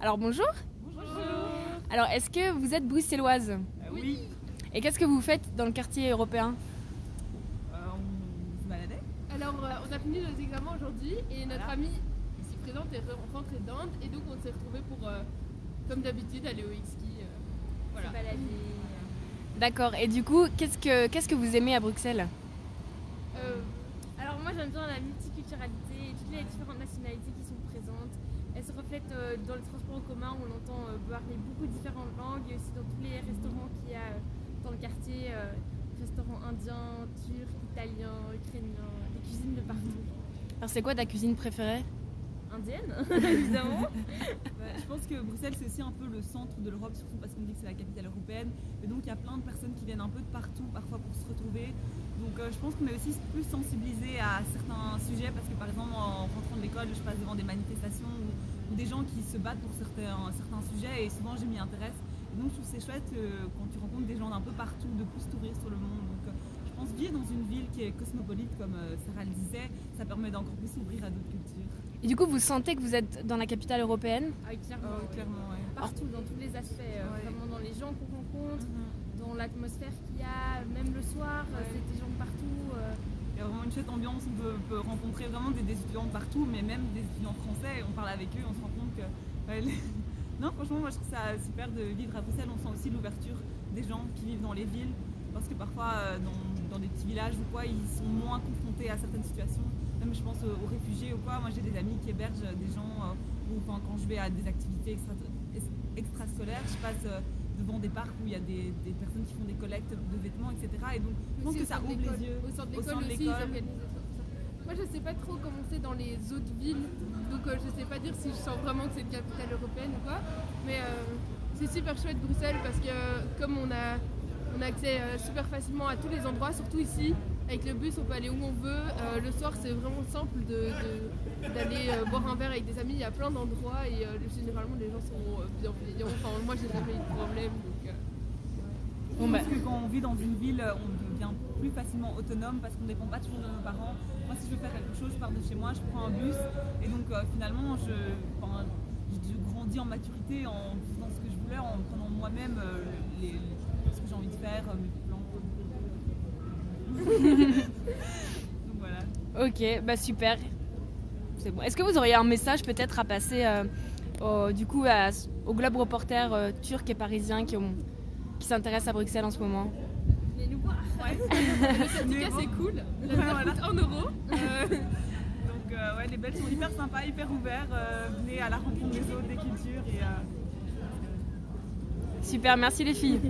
Alors bonjour. Bonjour. Alors est-ce que vous êtes bruxelloise Euh, oui. Et qu'est-ce que vous faites dans le quartier européen Euh, on se baladait. Alors, euh, on a fini nos examens aujourd'hui et notre Voilà. amie ici présente est re- rentrée d'Inde et donc on s'est retrouvés pour, euh, comme d'habitude, aller au X-Ski. voilà. D'accord. Et du coup, qu'est-ce que qu'est-ce que vous aimez à Bruxelles Euh, Alors moi j'aime bien la multiculturalité et toutes les différentes nationalités qui sont présentes. Reflètent euh, dans le transport en commun on entend euh, parler beaucoup de différentes langues et aussi dans tous les restaurants qu'il y a euh, dans le quartier, euh, restaurants indiens, turcs, italiens, ukrainiens, des cuisines de partout. Alors c'est quoi ta cuisine préférée? Indienne évidemment. Bah, je pense que Bruxelles, c'est aussi un peu le centre de l'Europe, surtout parce qu'on dit que c'est la capitale européenne. Et donc, il y a plein de personnes qui viennent un peu de partout, parfois pour se retrouver. Donc, euh, je pense qu'on est aussi plus sensibilisé à certains sujets, parce que par exemple, en rentrant de l'école, je passe devant des manifestations des gens qui se battent pour certains, certains sujets, et souvent, je m'y intéresse. Et donc, je trouve que c'est chouette euh, quand tu rencontres des gens d'un peu partout, de plus s'ouvrir sur le monde. Donc, euh, je pense vivre dans une ville qui est cosmopolite, comme euh, Sarah le disait, ça permet d'encore plus s'ouvrir à d'autres cultures. Et du coup, vous sentez que vous êtes dans la capitale européenne? Ah oui, clairement. Oui. clairement, ouais. Partout, dans tous les aspects, Ouais. vraiment dans les gens qu'on rencontre, Mhm. dans l'atmosphère qu'il y a, même le soir, euh, Ouais. c'est des gens de partout. euh, Chouette ambiance, on peut, rencontrer vraiment des, étudiants partout, mais même des étudiants français, on parle avec eux, on se rend compte que... les- Non, franchement, moi je trouve ça super de vivre à Bruxelles, on sent aussi l'ouverture des gens qui vivent dans les villes, parce que parfois euh, dans, des petits villages ou quoi, ils sont moins confrontés à certaines situations, même je pense aux, réfugiés ou quoi, moi j'ai des amis qui hébergent des gens, euh, ou quand je vais à des activités extra, ex- extrascolaires, je passe euh, devant des parcs où il y a des, des personnes qui font des collectes de vêtements, etc. Et donc je pense que ça ouvre les yeux. Au centre d'école aussi, ils organisent. Moi, je sais pas trop comment c'est dans les autres villes, donc euh, je sais pas dire si je sens vraiment que c'est une capitale européenne ou quoi. Mais euh, c'est super chouette Bruxelles parce que euh, comme on a, on a accès euh, super facilement à tous les endroits, surtout ici, avec le bus on peut aller où on veut. Euh, le soir c'est vraiment simple de- de- d'aller euh, boire un verre avec des amis, il y a plein d'endroits et euh, généralement les gens sont euh, bienveillants. Enfin moi j'ai jamais eu de problème. Donc, euh, Je Bon, bah. pense que quand on vit dans une ville, on devient plus facilement autonome parce qu'on ne dépend pas toujours de nos parents. Moi, si je veux faire quelque chose, je pars de chez moi, je prends un bus. Et donc, euh, finalement, je, enfin, je grandis en maturité en faisant ce que je voulais, en prenant moi-même euh, ce que j'ai envie de faire, euh. Donc voilà. Ok, bah super. C'est bon. Est-ce que vous auriez un message peut-être à passer euh, au, du coup à- globe reporter euh, turc et parisien qui, ont- qui s'intéressent à Bruxelles en ce moment? Venez nous voir. Ouais. le syndicat c'est cool, la bière Voilà. coûte 1 euro. Euh, Donc, euh, ouais, les Belges sont hyper sympas, hyper ouverts. venez à la rencontre des autres, des cultures. Et, Super, merci les filles.